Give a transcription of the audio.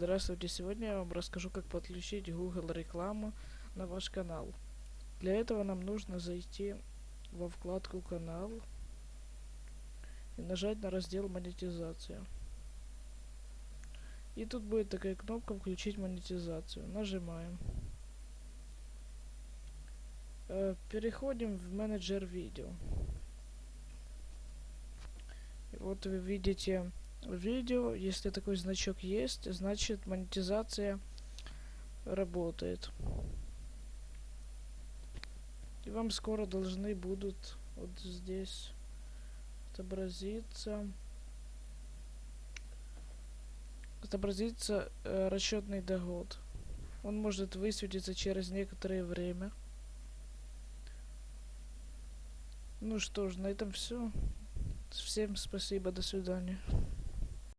Здравствуйте, сегодня я вам расскажу, как подключить Google рекламу на ваш канал. Для этого нам нужно зайти во вкладку канал и нажать на раздел монетизация. И тут будет такая кнопка включить монетизацию. Нажимаем. Э, переходим в менеджер видео. И вот вы видите видео. Если такой значок есть, значит монетизация работает. И вам скоро должны будут вот здесь отобразиться отобразится э, расчетный доход. Он может высветиться через некоторое время. Ну что ж, на этом все. Всем спасибо, до свидания.